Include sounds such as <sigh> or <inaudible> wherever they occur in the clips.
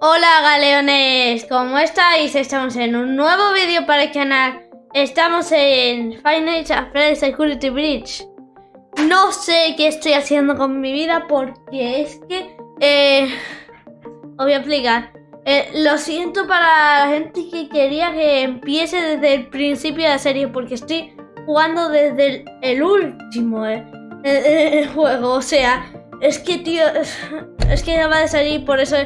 Hola galeones, ¿cómo estáis? Estamos en un nuevo vídeo para el canal. Estamos en Final Fantasy Security Bridge. No sé qué estoy haciendo con mi vida porque es que... Eh, os voy a explicar. Eh, Lo siento para la gente que quería que empiece desde el principio de la serie Porque estoy jugando desde el, último eh, <laughs> juego. O sea, es que tío... <laughs> Es que acaba de salir por eso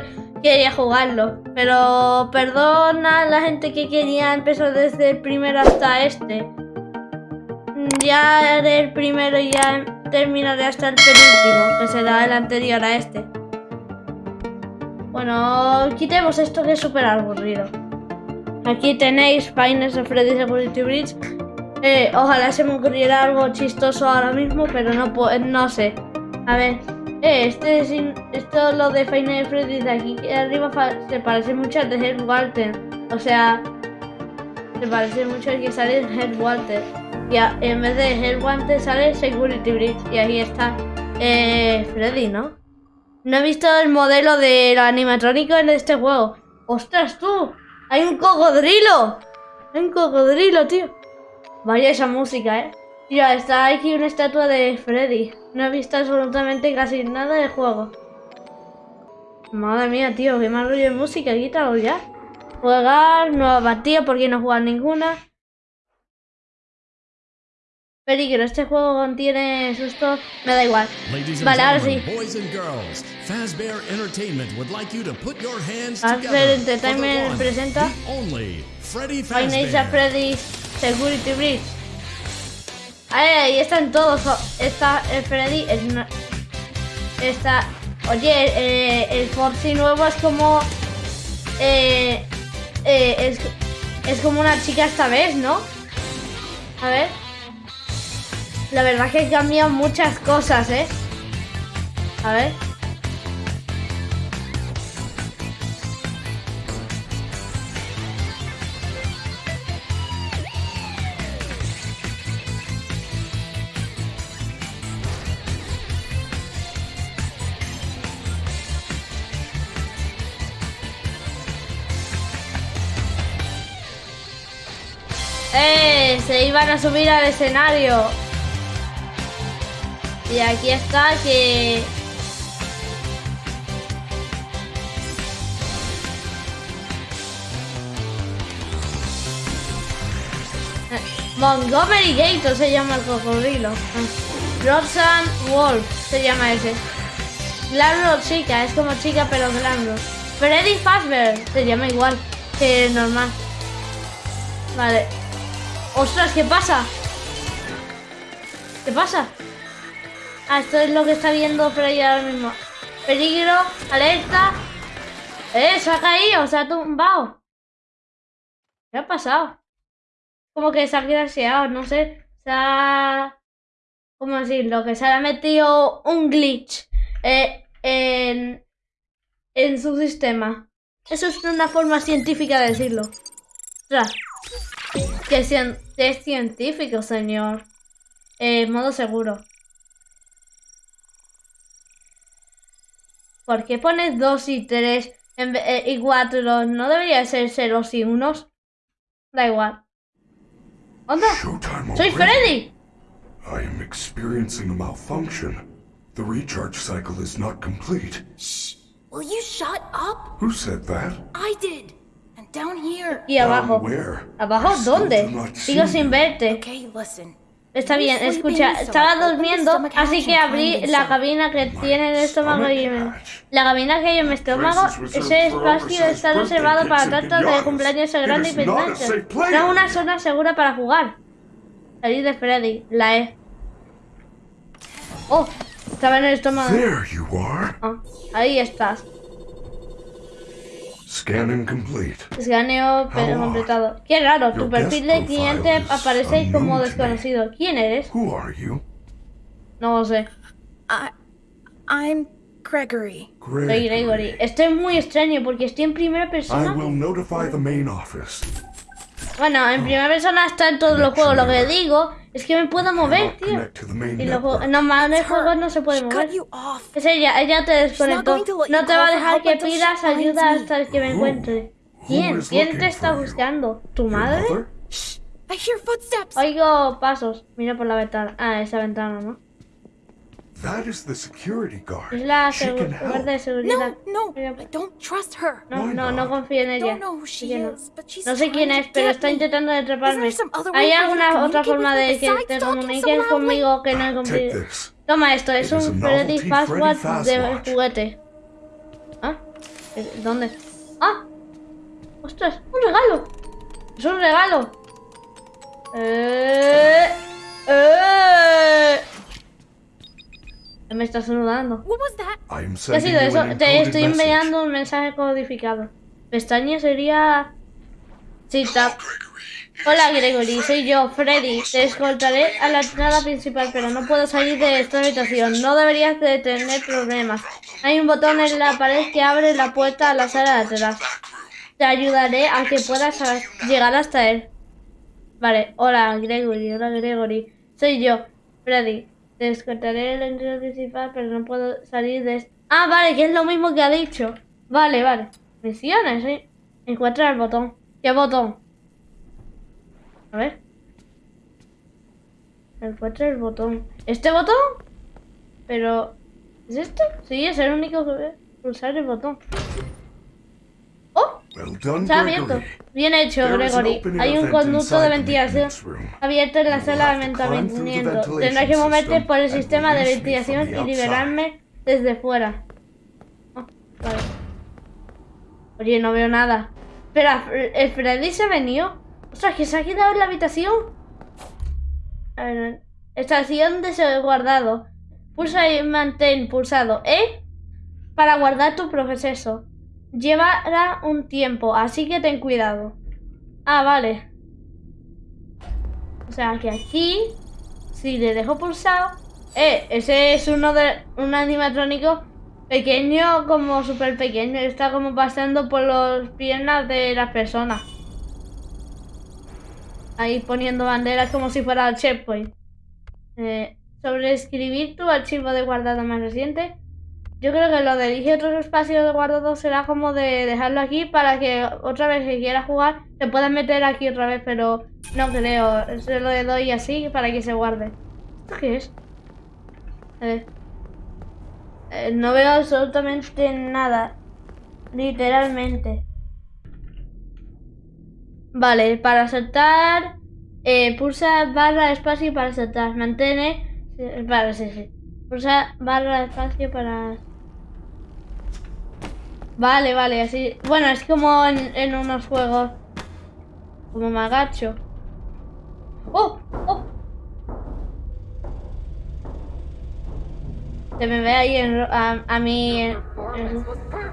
quería jugarlo. Pero perdona a la gente que quería empezar desde el primero hasta este. Ya haré el primero y ya terminaré hasta el penúltimo, que será el anterior a este. Bueno, quitemos esto que es súper aburrido. Aquí tenéis Pines de Freddy Security Bridge. Eh, ojalá se me ocurriera algo chistoso ahora mismo, pero no, no sé. A ver, este es esto lo de Final Freddy de aquí arriba se parece mucho al de Head Walter. O sea, se parece mucho al que sale en Head Walter. Y en vez de Head Walter sale Security Bridge. Y ahí está eh, Freddy, ¿no? No he visto el modelo del animatrónico en este juego. ¡Ostras, tú! ¡Hay un cocodrilo! ¡Hay un cocodrilo, tío! Vaya esa música, ¿eh? Mira, está aquí una estatua de Freddy. No he visto absolutamente casi nada del juego. Madre mía, tío, qué mal rollo de música, quítalo ya. Jugar, nueva partida, porque no jugar ninguna. Peligro, este juego contiene susto, me da igual. Vale, ahora sí. Fazbear Entertainment presenta Five Freddy's Security Bridge. Ahí están todos. Está el Freddy. está. Oye, eh, el Foxy nuevo es como. Eh, eh, es, es como una chica esta vez, ¿no? A ver. La verdad es que cambian muchas cosas, ¿eh? A ver. Se iban a subir al escenario. Y aquí está que... Montgomery Gator se llama el cocodrilo. Roxanne Wolf se llama ese. Glamrock chica, es como chica pero Glamrock. Freddy Fazbear se llama igual que normal. Vale, ¡Ostras! ¿Qué pasa? ¿Qué pasa? Ah, esto es lo que está viendo Freddy ahora mismo. Peligro, alerta. ¡Eh! Se ha caído, se ha tumbado. ¿Qué ha pasado? Como que se ha quedado, no sé. Se ha... ¿Cómo decirlo? Que se ha metido un glitch eh, en, en su sistema. Eso es una forma científica de decirlo. Ostras. Que es científico, señor. Eh, modo seguro. ¿Por qué pones 2 y 3 eh, y 4? ¿No debería ser 0 y 1? Da igual. ¿Onda? ¡Soy Freddy! I am experiencing a malfunction. The recharge cycle is not complete. Shh! Will you shut up? Who said that? I did. Y abajo. ¿Abajo? ¿Dónde? Sigo sin verte. Está bien, escucha, estaba durmiendo, así que abrí la cabina que tiene en el estómago y La cabina que hay en mi estómago, ese espacio está reservado para tantos de cumpleaños grande y pendientes. Es una zona segura para jugar. Salir de Freddy, la E. Oh, estaba en el estómago. Ah, ahí estás. Scanning complete. Escaneo completado. Qué raro, tu perfil de cliente aparece como desconocido. ¿Quién eres? Who are you? No lo sé. I, I'm Gregory. Soy Gregory. Estoy muy extraño porque estoy en primera persona. I will notify the main office. Bueno, en primera persona está en todos los juegos. Lo que digo es que me puedo mover, tío. Y los juegos, network. normales juegos no se puede mover. Es ella, ella te desconectó. No te va a dejar que pidas ayuda hasta que me encuentre. ¿Quién? ¿Quién te está buscando? ¿Tu madre? Oigo pasos. Mira por la ventana. Ah, esa ventana, ¿no? That is the security guard. Es la She segu- can guardia de help. seguridad. No, no, Mira, I don't trust her. No, Why no, no confío en ella. Don't know who Así she que no. is, but she's No sé quién trying es, pero está intentando atraparme. ¿Hay alguna otra forma de que te comuniques conmigo que no he Take cumplido? this. Toma esto, es un a Freddy Freddy de juguete. ¿Ah? ¿Eh, ¿Dónde? ¡Ah! ¡Ostras! ¡Un regalo! ¡Es un regalo! ¡Eh! ¡Eh! Me está saludando. ¿Qué ha sido eso? Te estoy enviando un mensaje codificado. Pestaña sería... Sí, tap. Hola Gregory, soy yo, Freddy. Te escoltaré a la entrada principal, pero no puedo salir de esta habitación. No deberías de tener problemas. Hay un botón en la pared que abre la puerta a la sala de atrás. Te ayudaré a que puedas llegar hasta él. Vale, hola Gregory, hola Gregory. Soy yo, Freddy. En la entrada principal, pero no puedo salir de. Ah, vale, que es lo mismo que ha dicho. Vale, vale. Misiones, ¿sí? Encuentra el botón. ¿Qué botón? A ver. Encuentra el botón. ¿Este botón? Pero... ¿Es este? Sí, es el único que. Pulsar el botón. Ha abierto. Bien hecho, Gregory. Hay un conducto de ventilación abierto en la sala de mantenimiento. Tendrás que moverte por el sistema de ventilación y liberarme desde fuera. Ah, vale. Oye, no veo nada. Espera, ¿el Freddy se venido? Ostras, que se ha quedado en la habitación. A ver, estación de guardado. Pulsa y mantén pulsado E para guardar tu proceso. Llevará un tiempo, así que ten cuidado. Ah, vale. O sea que aquí, si le dejo pulsado... Eh, ese es uno de un animatrónico pequeño, como súper pequeño. Está como pasando por las piernas de las personas. Ahí poniendo banderas como si fuera el checkpoint. Eh, sobre escribir tu archivo de guardado más reciente. Yo creo que lo de elige otros espacios de guardado será como de dejarlo aquí para que otra vez que quiera jugar se pueda meter aquí otra vez, pero no creo. Se lo doy así para que se guarde. ¿Esto qué es? A ver. Eh, no veo absolutamente nada. Literalmente. Vale, para saltar, eh, pulsa barra espacio para saltar. Mantene. eh, Vale, sí, sí. Pulsa barra espacio para. Vale, vale, así. Bueno, es como en, unos juegos. Como me agacho. ¡Oh! ¡Oh! Se me ve ahí en a, a mí.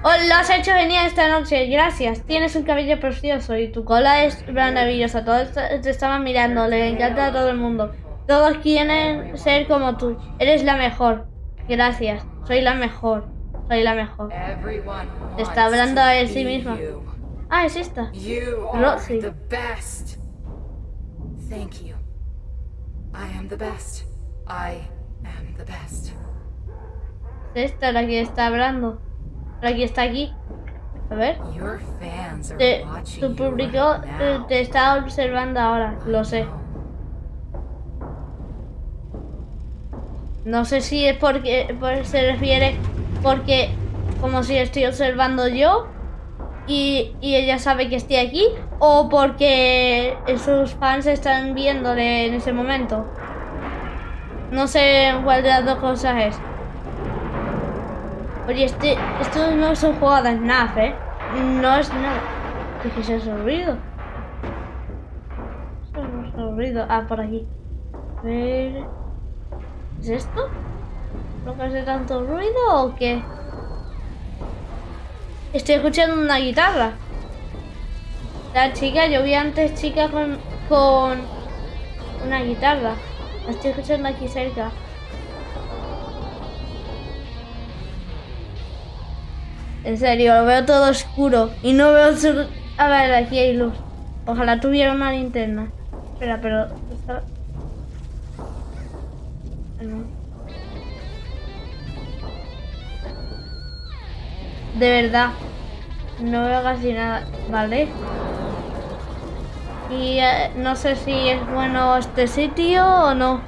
Oh, lo has hecho genial esta noche, gracias. Tienes un cabello precioso y tu cola es maravillosa. Todos te estaban mirando, le encanta a todo el mundo. Todos quieren ser como tú. Eres la mejor. Gracias. Soy la mejor. Soy la mejor. Está hablando a él sí misma. Ah, es esta. Roxy. Thank you. I am the best. I am the best. Es esta la que está hablando. La que está aquí. A ver. Te, tu público te está observando ahora. Lo sé. No sé si es porque por- se refiere porque como si estoy observando yo y, y ella sabe que estoy aquí o porque sus fans están viéndole en ese momento. No sé cuál de las dos cosas es. Oye, este, esto no juego de snap, ¿eh? No es nada. ¿Qué es ese ruido? No es ruido. Ah, por aquí. A ver... ¿Es esto? ¿No que hace tanto ruido o qué? Estoy escuchando una guitarra. La chica, yo vi antes chica con, con una guitarra. La estoy escuchando aquí cerca. En serio, lo veo todo oscuro. Y no veo su... A ver, aquí hay luz. Ojalá tuviera una linterna. Espera, pero... De verdad. No veo casi nada. Vale. Y eh, no sé si es bueno este sitio o no.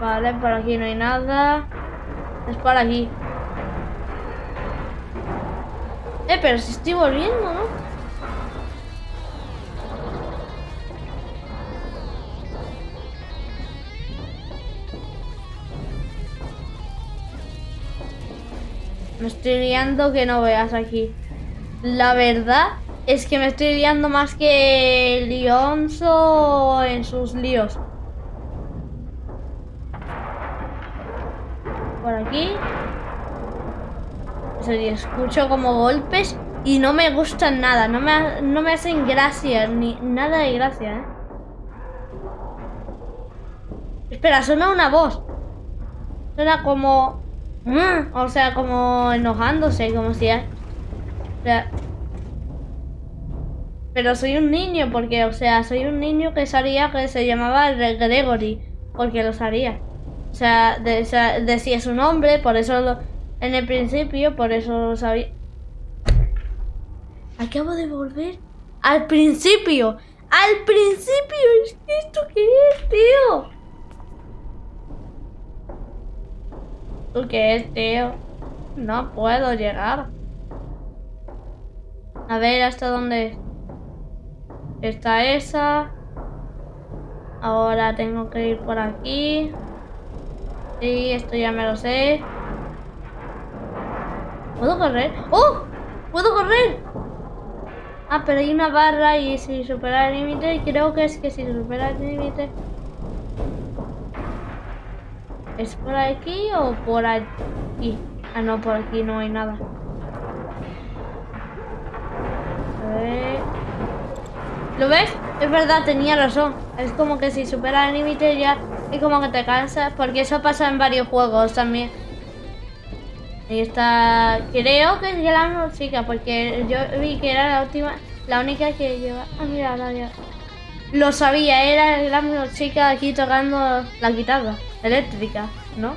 Vale, por aquí no hay nada. Es por aquí. Eh, pero si estoy volviendo, ¿no? Me estoy liando que no veas aquí. La verdad es que me estoy liando más que Lionzo en sus líos. Por aquí. Y escucho como golpes y no me gustan nada. No me, no me hacen gracia, ni nada de gracia, ¿eh? Espera, suena una voz. Suena como... "Mm", O sea, como enojándose, como si... Sea... Pero soy un niño, porque, o sea, soy un niño que sabía que se llamaba Gregory, porque lo sabía. O sea, de- sea, decía su nombre, por eso lo- en el principio, por eso sabía. Acabo de volver al principio. Al principio. ¿Esto qué es, tío? ¿Esto qué es, tío? No puedo llegar. A ver, ¿hasta dónde está esa? Ahora tengo que ir por aquí. Sí, esto ya me lo sé. ¿Puedo correr? ¡Oh! ¡Puedo correr! Ah, pero hay una barra y si supera el límite, creo que es que si supera el límite... ¿Es por aquí o por aquí? Ah, no, por aquí no hay nada. A ver... ¿Lo ves? Es verdad, tenía razón. Es como que si supera el límite ya es como que te cansas, porque eso pasa en varios juegos también. Y está... Creo que es la misma chica, porque yo vi que era la última, la única que lleva... Ah, mira, ahora ya... Lo sabía, era la chica aquí tocando la guitarra eléctrica, ¿no?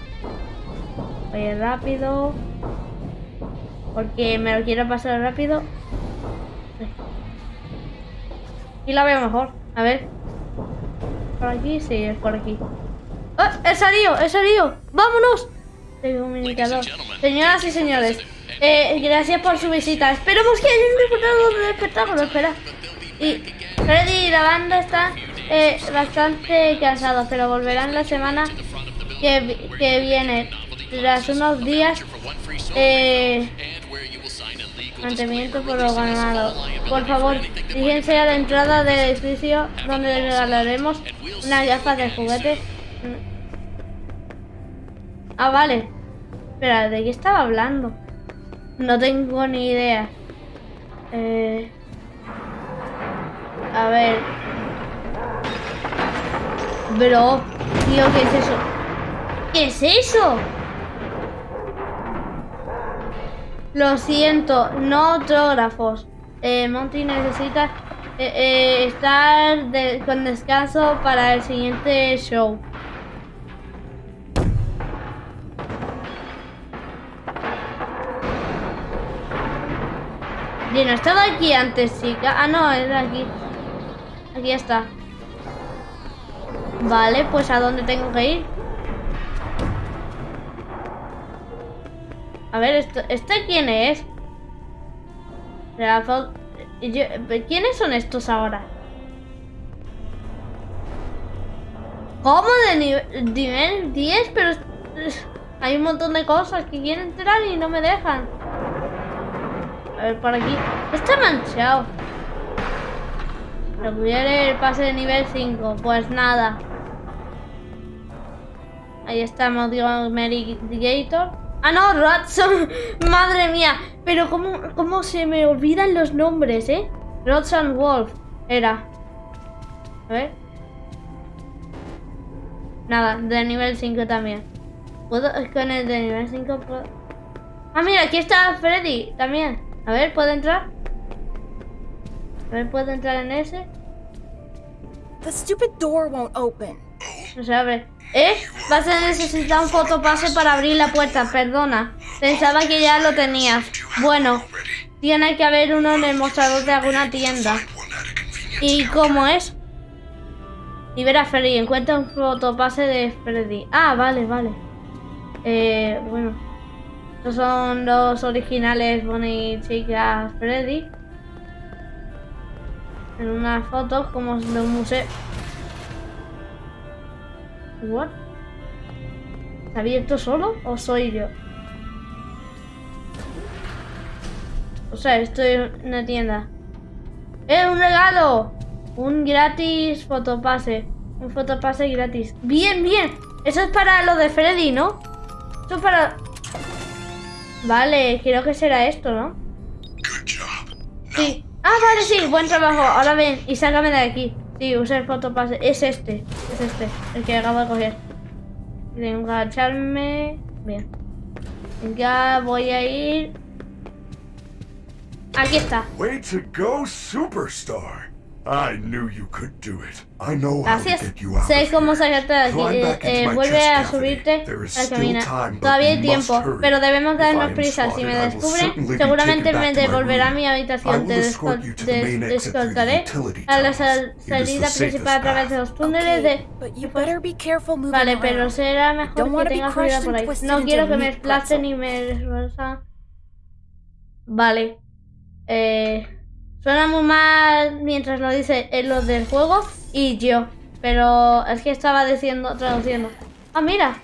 Oye, rápido. Porque me lo quiero pasar rápido. Y la veo mejor. A ver. ¿Por aquí? Sí, es por aquí. ¡Ah! ¡He salido! ¡He salido! ¡Vámonos! Comunicador. Señoras y señores, eh, gracias por su visita. Esperemos que hayan disfrutado del espectáculo. Espera. Y Freddy y la banda están eh, bastante cansados, pero volverán la semana que, vi- que viene. Tras unos días. Eh, Mantenimiento programado. Por favor, fíjense a la entrada del edificio donde regalaremos unas gafas de juguete. Ah, vale. Espera, ¿de qué estaba hablando? No tengo ni idea. Eh... A ver. Bro, tío, ¿qué es eso? ¿Qué es eso? Lo siento, no autógrafos. Eh, Monty necesita eh, eh, estar con descanso para el siguiente show. Bien, no estaba aquí antes, chica. Ah, no, era aquí. Aquí está. Vale, pues ¿a dónde tengo que ir? A ver, esto, ¿este quién es? ¿Quiénes son estos ahora? ¿Cómo de nivel, nivel 10? Pero hay un montón de cosas que quieren entrar y no me dejan. A ver, por aquí. Está manchado. Requiere el pase de nivel 5. Pues nada. Ahí está Gator. Ah, no, Rodson. <laughs> Madre mía. Pero cómo, cómo se me olvidan los nombres, ¿eh? Rodson Wolf. Era. A ver. Nada, de nivel 5 también. ¿Puedo? Con el de nivel 5 puedo... Ah, mira, aquí está Freddy también. A ver, ¿puedo entrar? A ver, ¿puedo entrar en ese? The stupid door won't open. No se abre. ¿Eh? Vas a necesitar un fotopase para abrir la puerta, perdona. Pensaba que ya lo tenías. Bueno, tiene que haber uno en el mostrador de alguna tienda. ¿Y cómo es? Libera a Freddy, encuentra un fotopase de Freddy. Ah, vale, vale. Eh, bueno. Estos son los originales Bonnie Chica Freddy. En unas fotos como de un museo. What? ¿Está abierto solo o soy yo? O sea, estoy en una tienda. ¡Eh, un regalo! Un gratis fotopase. Un fotopase gratis. Bien, bien. Eso es para lo de Freddy, ¿no? Eso es para... Vale, creo que será esto, ¿no? Sí. Ah, vale, sí. Buen trabajo. Ahora ven y sácame de aquí. Sí, usa el fotopase. Es este. Es este. El que acabo de coger. Tengo que agacharme. Bien. Ya voy a ir... Aquí está. Way to go, superstar. I knew you could do it. I know how to Gracias. get you out Sé cómo sacarte de aquí. Eh, eh, my vuelve a subirte There is al still caminar. time, but Todavía hay we must tiempo, hurry. pero debemos darnos prisa. Si me I will descubre, certainly be seguramente me devolverá a mi I habitación. will Te escort you to the des- main des- exit through the descoltaré utility a la sal- salida principal a través de los túneles de... But you better be careful moving Vale, around. pero será mejor Don't que tengas cuidado por and ahí. No quiero que me desplacen ni me desplazan. Vale. Eh, suena muy mal mientras lo dice en los del juego y yo. Pero es que estaba diciendo, traduciendo. Ah, mira.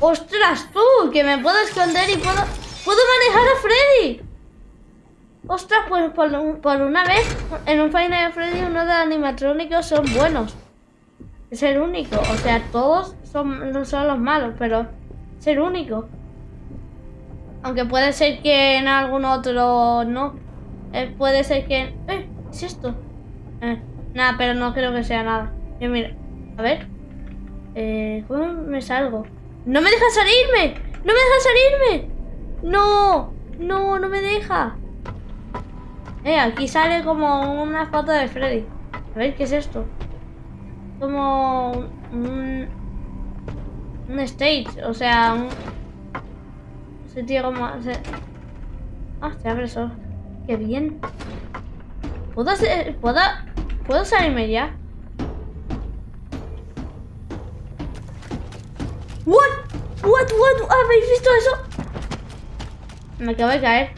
¡Ostras, tú! Que me puedo esconder y puedo... ¡Puedo manejar a Freddy! Ostras, pues por, por una vez en un Final Freddy uno de animatrónicos son buenos. Es el único. O sea, todos son, no son los malos, pero es el único. Aunque puede ser que en algún otro no. Eh, puede ser que... ¡Eh! ¿qué es esto? Eh, nada, pero no creo que sea nada. Yo mira. A ver. Eh, ¿Cómo me salgo? ¡No me deja salirme! ¡No me deja salirme! ¡No! ¡No, no me deja! Eh, aquí sale como una foto de Freddy. A ver, ¿qué es esto? Como un... Un stage, o sea, un... Sitio como... se- Ah, se abre solo. ¡Qué bien! ¿Puedo. ¿Puedo... ¿Puedo salirme ya? ¿What? ¿What? ¿What? ¿Habéis visto eso? Me acabo de caer.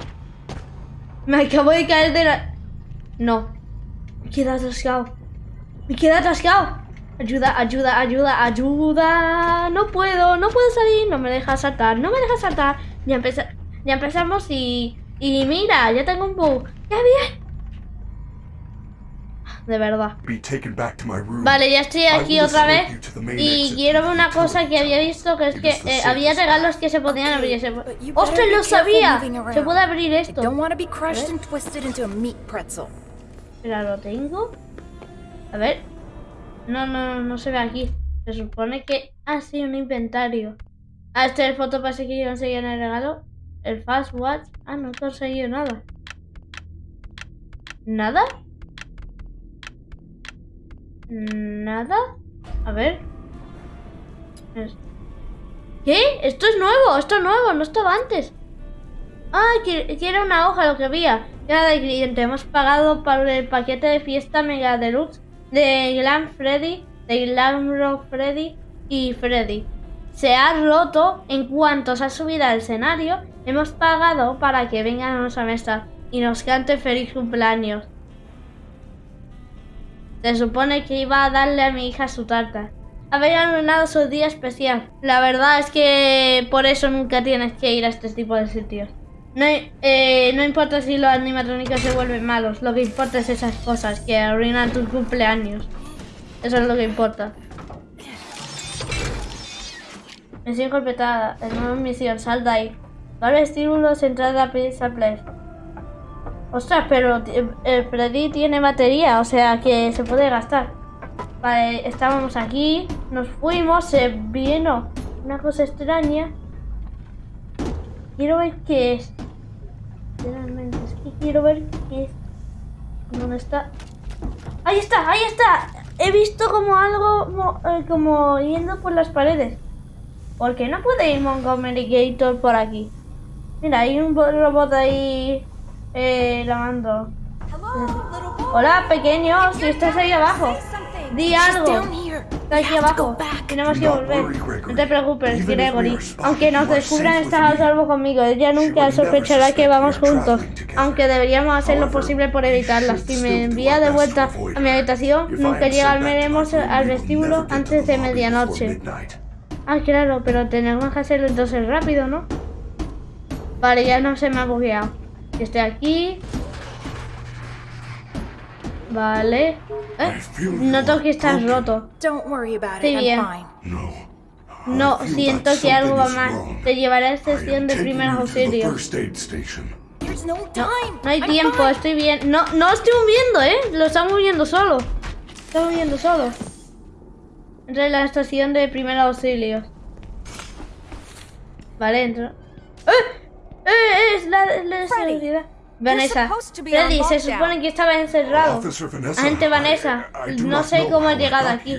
Me acabo de caer de la... No. Me queda atascado. Me queda atascado. Ayuda, ayuda, ayuda, ayuda. No puedo, no puedo salir. No me deja saltar, no me deja saltar. Ya empezamos y... Y mira, ya tengo un bug. ¡Qué bien! De verdad. Vale, ya estoy I aquí otra vez. Y quiero ver una cosa que había visto, que es que eh, había regalos que se podían abrir. Se... ¡Ostras, lo sabía! Se puede abrir esto. don't want to be crushed ver. and twisted into a meat pretzel. Espera, ¿lo tengo? A ver. No, no, no, no se ve aquí. Se supone que... Ah, sí, un inventario. Ah, este es el fotopase que yo conseguí en el regalo. El Fast Watch. Ah, no he conseguido nada. ¿Nada? ¿Nada? A ver. ¿Qué? Esto es nuevo, esto es nuevo, no estaba antes. Ah, que, que era una hoja lo que había. Era de cliente. Hemos pagado por el paquete de fiesta Mega Deluxe de Glam Freddy, de Glam Rock Freddy y Freddy. Se ha roto en cuanto se ha subido al escenario. Hemos pagado para que vengan a nuestra mesa y nos cante feliz cumpleaños. Se supone que iba a darle a mi hija su tarta. Había arruinado su día especial. La verdad es que por eso nunca tienes que ir a este tipo de sitios. No, eh, no importa si los animatrónicos se vuelven malos, lo que importa es esas cosas que arruinan tus cumpleaños. Eso es lo que importa. Misión completada. Es nueva misión, sal de ahí. Vale, estímulos, entrada Pizza Place. Ostras, pero ti- el Freddy tiene batería, o sea que se puede gastar. Vale, estábamos aquí, nos fuimos, se vino una cosa extraña. Quiero ver qué es. Literalmente, es que quiero ver qué es. ¿Dónde está? ¡Ahí está! ¡Ahí está! He visto como algo eh, como yendo por las paredes. ¿Por qué no puede ir Montgomery Gator por aquí? Mira, hay un bo- robot ahí eh, lavando. Hola, pequeño, si estás ahí abajo. Di algo. Está aquí abajo. Tenemos que volver. No te preocupes, Gregory. Aunque nos descubran, estás a salvo conmigo. Ella nunca sospechará que vamos juntos. Aunque deberíamos hacer lo posible por evitarla. Si me envía de vuelta a mi habitación, nunca llegaremos al vestíbulo antes de medianoche. Ah, claro, pero tenemos que hacerlo entonces rápido, ¿no? Vale, ya no se me ha bugueado. Esté aquí. Vale. ¿Eh? Noto que estás broken. roto. Don't worry about Estoy bien. fine. No. Siento que algo va mal. Te llevaré a I estación de primeros auxilios. no No, hay tiempo, estoy bien. No, no estoy moviendo, ¿eh? Lo está moviendo solo. Está moviendo solo. En la estación de primeros auxilios. Vale, entro. ¡Eh! ¡Eh! Es la, es la Freddy, seguridad. Vanessa. Freddy, se supone que estaba encerrado. Agente Vanessa, no sé cómo I llegado aquí.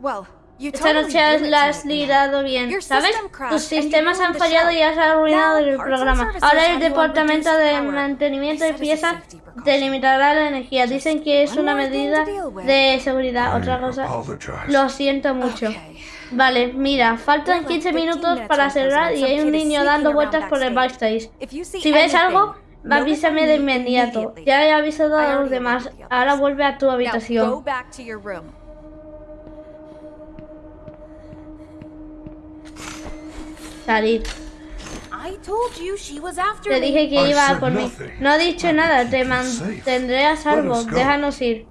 Well, Esta noche has liderado bien, ¿sabes? Tus sistemas han fallado y has arruinado el programa. Ahora el departamento de mantenimiento a piezas te limitará la energía. Dicen que es una medida de seguridad. Otra cosa, lo siento mucho. Vale, mira, faltan We're like 15 15 minutos para cerrar y hay un niño dando vueltas por el backstage. Si ves algo, avísame de me inmediato. Ya he avisado a los demás. Ahora vuelve a tu habitación. Salir. I told you she was after Te me. dije que iba a por mí. No he dicho nada, te mantendré a salvo. Déjanos ir.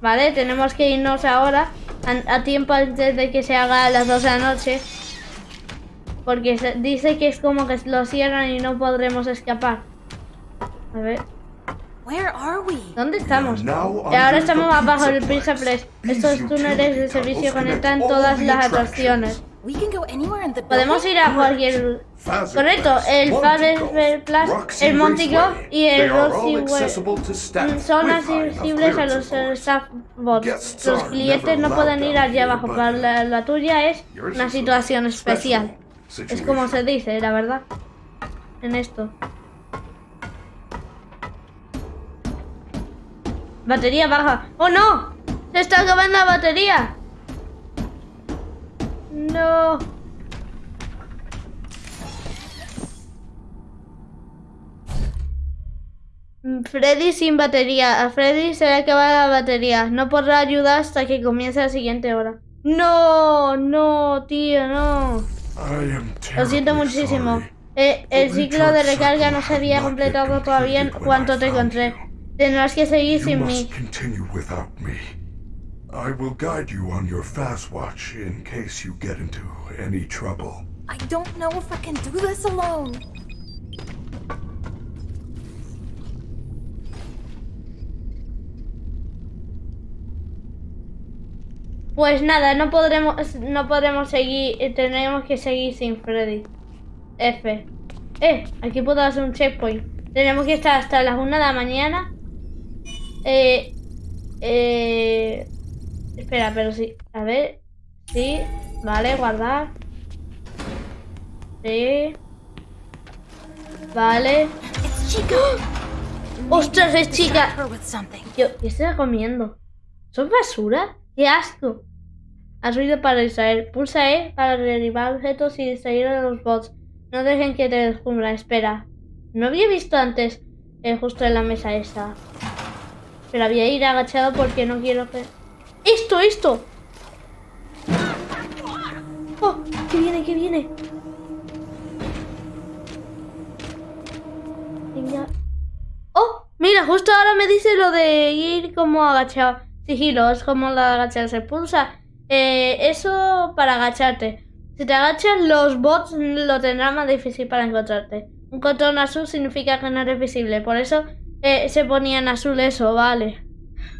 Vale, tenemos que irnos ahora a, a tiempo antes de que se haga a las 12 de la noche. Porque se- dice que es como que lo cierran y no podremos escapar. A ver, Where are we? ¿dónde estamos? ahora estamos abajo del Pizza Place. Estos túneles de servicio conectan todas las atracciones. We can go anywhere in the Podemos ir a cualquier... Correcto, el Golf, Plus, el Monty y el They are all Roxy Way. accessible to staff Son accesibles a los eh, staff bots. Guests Los clientes no pueden ir allí abajo, pero la, la tuya es una situación special especial. Es como se dice, la verdad. En esto. Batería baja. ¡Oh no! ¡Se está acabando la batería! No. Mm, Freddy sin batería. A Freddy se le acaba la batería. No podrá ayudar hasta que comience la siguiente hora. No, no, tío, no. Lo siento muchísimo. Eh, el ciclo de recarga no se había completado todavía en cuanto te encontré. Tendrás que seguir sin mí. I will guide you on your fast watch in case you get into any trouble. I don't know if I can do this alone. Pues nada, no podremos, no podremos seguir, eh, tenemos que seguir sin Freddy. F. Eh, aquí puedo hacer un checkpoint. Tenemos que estar hasta las 1 de la mañana. Eh, eh, espera, pero sí. A ver. Sí. Vale, guardar. Sí. Vale. Chica. <gasps> ¡Ostras, es chica! Yo, ¿qué está comiendo? ¿Son basura? ¡Qué asco! Has ruido para distraer. Pulsa E para derribar objetos y distraer a los bots. No dejen que te descubran. Espera. No había visto antes eh, justo en la mesa esa. Pero había ir agachado porque no quiero que... ¡Esto, esto! ¡Oh! ¡Que viene, que viene! Venga. ¡Oh! Mira, justo ahora me dice lo de ir como agachado. Sigilo, es como la agacharse. Pulsa eh, eso para agacharte. Si te agachas, los bots lo tendrán más difícil para encontrarte. Un contorno azul significa que no eres visible. Por eso eh, se ponía en azul eso, vale.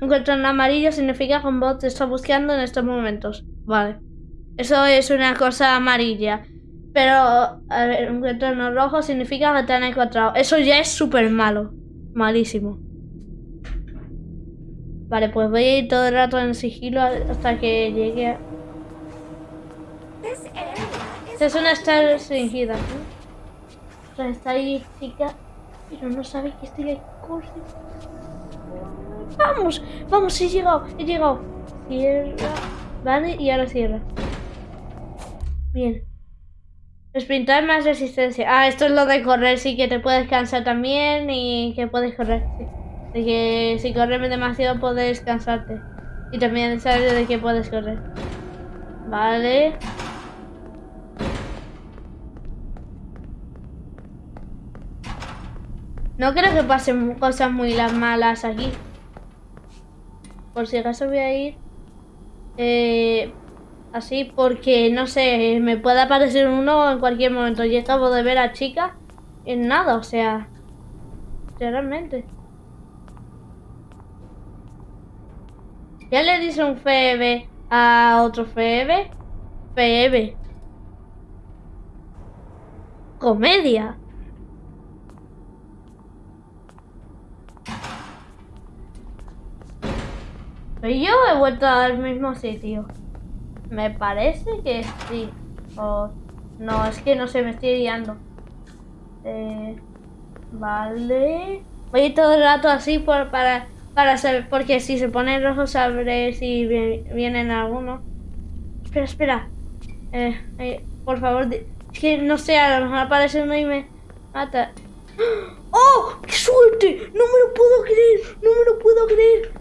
Un amarillo significa que un bot te está buscando en estos momentos. Vale. Eso es una cosa amarilla. Pero a encuentra uno rojo significa que te han encontrado. Eso ya es súper malo. Malísimo. Vale, pues voy a ir todo el rato en sigilo hasta que llegue a... Esta es una estar restringida. ¿no? Está ahí chica, pero no sabe que estoy aquí. Vamos, vamos, he llegado, he llegado. Cierra. Vale, y ahora cierra. Bien. Sprintar más resistencia. Ah, esto es lo de correr, sí que te puedes cansar también y que puedes correr. Sí. De que si corres demasiado puedes cansarte. Y también sabes de que puedes correr. Vale. No creo que pasen cosas muy las malas aquí. Por si acaso voy a ir eh, así porque no sé, me puede aparecer uno en cualquier momento. Yo acabo de ver a chica en nada, o sea, realmente. Ya le dice un FEB a otro FEB. FEB. Comedia. Pero yo he vuelto al mismo sitio. Me parece que sí. O no, es que no sé, me estoy guiando. Eh, vale. Voy todo el rato así por, para, para saber, porque si se pone rojo sabré si vi- vienen algunos. Espera, espera. Eh, eh, por favor, es que no sé, a lo mejor aparece uno y me mata. <gasps> ¡Oh! ¡Qué suerte! No me lo puedo creer, no me lo puedo creer.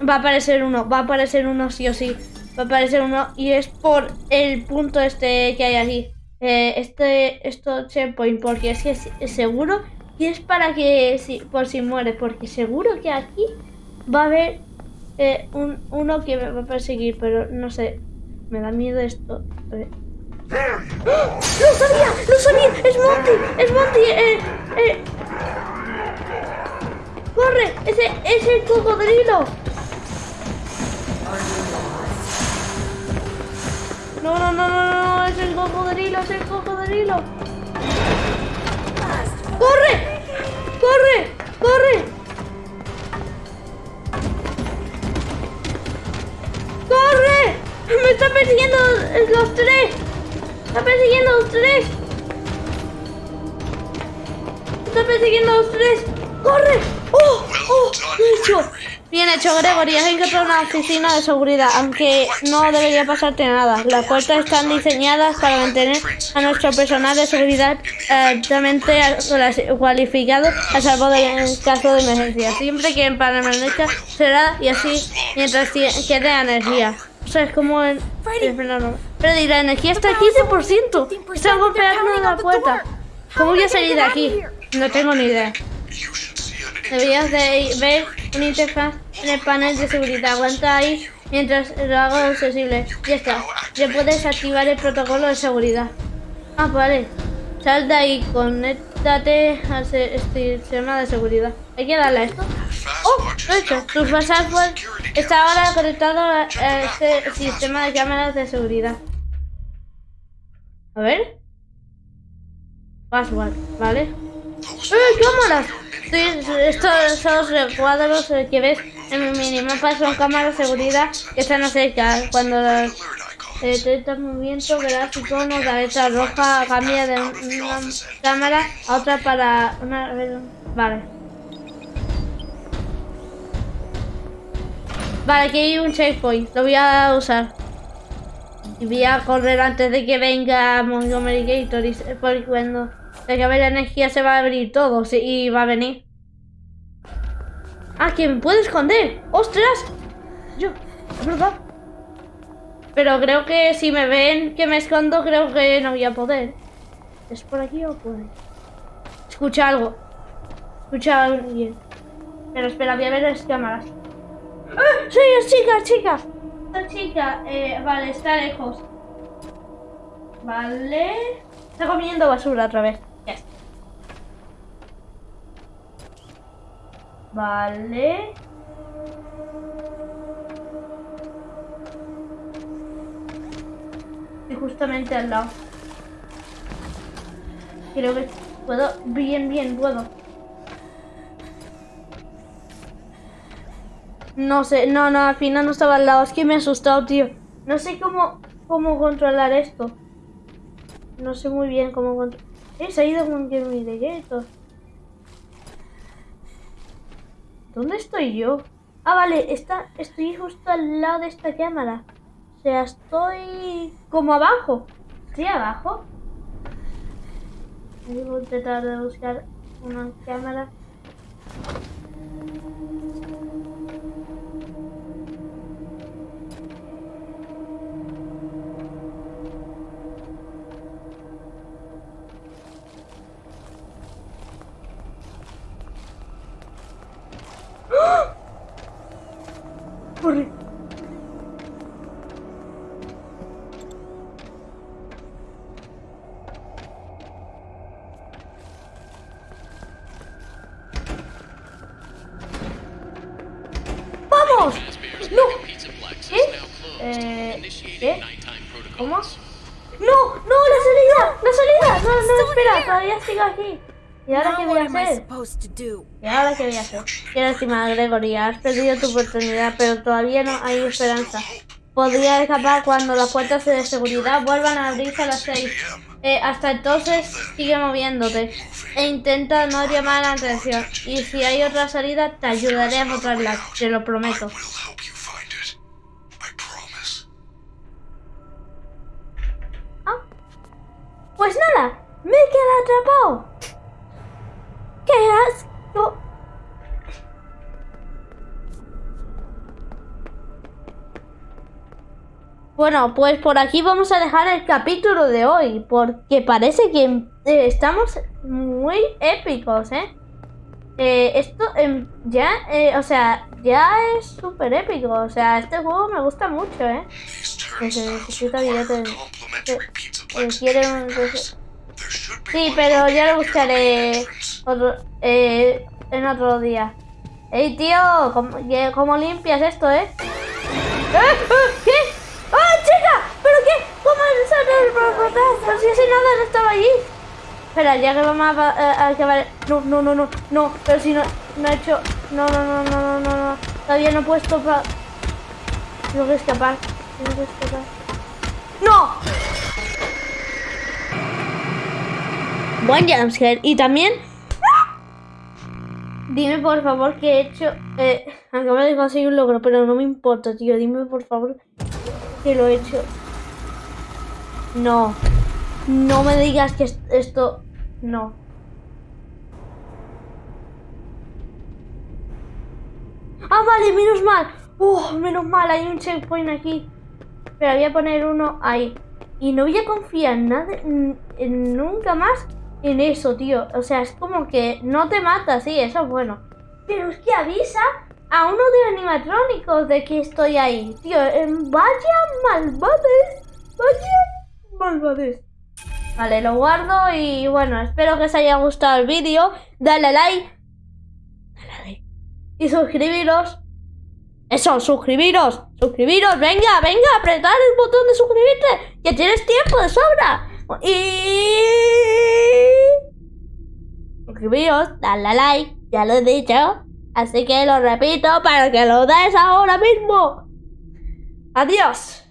Va a aparecer uno, va a aparecer uno sí o sí. Va a aparecer uno y es por el punto este que hay aquí. Eh, este, esto checkpoint, porque es que es, seguro y es para que, si, por si mueres, porque seguro que aquí va a haber eh, un, uno que me va a perseguir, pero no sé, me da miedo esto. Ver. ¡Ah! ¡Lo sabía! ¡Lo sabía! ¡Es Monty! ¡Es Monty! Eh, eh. ¡Corre! ¡Ese es el cocodrilo! No, no, no, no, no, es el cocodrilo, es el cocodrilo. ¡Corre! ¡Corre! ¡Corre! ¡Corre! ¡Me está persiguiendo los tres! ¡Está persiguiendo los tres! ¡Me está persiguiendo los tres! ¡Corre! ¡Oh! ¡Oh! ¡Bien hecho! Bien hecho, Gregory. Has encontrado una oficina de seguridad, aunque no debería pasarte nada. Las puertas están diseñadas para mantener a nuestro personal de seguridad altamente cualificado a salvo de en caso de emergencia. Siempre que permanezca será y así mientras quede energía. O sea, es como en... Freddy, la energía está al 15%. Está golpeando la puerta. ¿Cómo voy a salir de aquí? No tengo ni idea. Deberías de ver una interfaz en el panel de seguridad. Aguanta ahí mientras lo hago accesible. Ya está. Ya puedes activar el protocolo de seguridad. Ah, vale. Sal de ahí, conéctate al se- sistema de seguridad. Hay que darle a esto. Oh, lo he hecho. Tu password está ahora conectado a este sistema de cámaras de seguridad. A ver. Password, ¿vale? ¡Eh, cámaras! Sí, estos son recuadros eh, que ves en mi minimapa son cámaras de seguridad que están cerca. Cuando icon. eh, detectas movimiento gráfico, una cabeza roja cambia de una cámara a otra para una... Vale. Vale, aquí hay un checkpoint. Lo voy a usar. Y voy a correr antes de que venga Montgomery Gator. Y se- porque cuando se acabe la energía se va a abrir todo. y va a venir. Ah, me puede esconder. ¡Ostras! Yo, es verdad. Pero creo que si me ven que me escondo, creo que no voy a poder. ¿Es por aquí o por? Escucha algo. Escucha a alguien. Pero espera, voy a ver las cámaras. ¡Ah! ¡Sí, es chica, chica! Esta chica, eh, vale, está lejos. Vale. Está comiendo basura otra vez. Ya. Vale. Y justamente al lado. Creo que puedo. Bien, bien, puedo. No sé, no, no, al final no estaba al lado. Es que me he asustado, tío. No sé cómo, cómo controlar esto. No sé muy bien cómo controlar. Se ha ido con que mi directo. ¿Dónde estoy yo? Ah, vale, está, estoy justo al lado de esta cámara. O sea, estoy como abajo. ¿Estoy abajo? Voy a intentar de buscar una cámara. ¡Vamos! ¡No! ¿Qué? Eh, ¿Qué? ¿Cómo? ¡No! ¡No! ¡La salida! ¡La salida! No, no, espera, todavía sigo aquí. ¿Y ahora qué voy a hacer? ¿Y ahora qué voy a hacer? Qué lástima, Gregory. Has perdido tu oportunidad, pero todavía no hay esperanza. Podría escapar cuando las puertas de seguridad vuelvan a abrirse a las 6. Eh, hasta entonces, sigue moviéndote. E intenta no llamar la atención. Y si hay otra salida, te ayudaré a encontrarla. Te lo prometo. promise. Pues nada, me he quedado atrapado. ¡Qué asco! Bueno, pues por aquí vamos a dejar el capítulo de hoy, porque parece que eh, estamos muy épicos, ¿eh? Eh, esto em, ya, eh, o sea, ya es súper épico, o sea, este juego me gusta mucho, ¿eh? Que se necesita Sí, pero ya lo buscaré. Otro, eh, en otro día. Ey, tío, ¿cómo, limpias esto, eh? ¿Eh? ¿Eh? ¿Qué? ¡Ah, chica! ¿Pero qué? ¿Cómo por atrás? Pero si ese nada no estaba allí. Espera, ya que vamos a, acabar... No, no, no, no, no, pero si no, no he hecho... No, no, no, no, no, no, no. Todavía no he puesto para... Tengo que escapar. Tengo que escapar. ¡No! Buen jumpscare. Y también... Dime por favor que he hecho... Eh, acabo de conseguir un logro, pero no me importa, tío. Dime por favor que lo he hecho. No. No me digas que es- esto... No. Ah, vale, menos mal. Uh, menos mal, hay un checkpoint aquí. Pero voy a poner uno ahí. Y no voy a confiar nada, nunca más en eso, tío. O sea, es como que no te mata, sí, eso es bueno. Pero es que avisa a uno de los animatrónicos de que estoy ahí. Tío, vaya malvades. Vaya malvades. Vale, lo guardo y bueno, espero que os haya gustado el vídeo. Dale like. Dale like. Y suscribiros. Eso, suscribiros, suscribiros, venga, venga, apretad el botón de suscribirte, que tienes tiempo de sobra. Y... Suscribiros, dale a like, ya lo he dicho. Así que lo repito para que lo des ahora mismo. Adiós.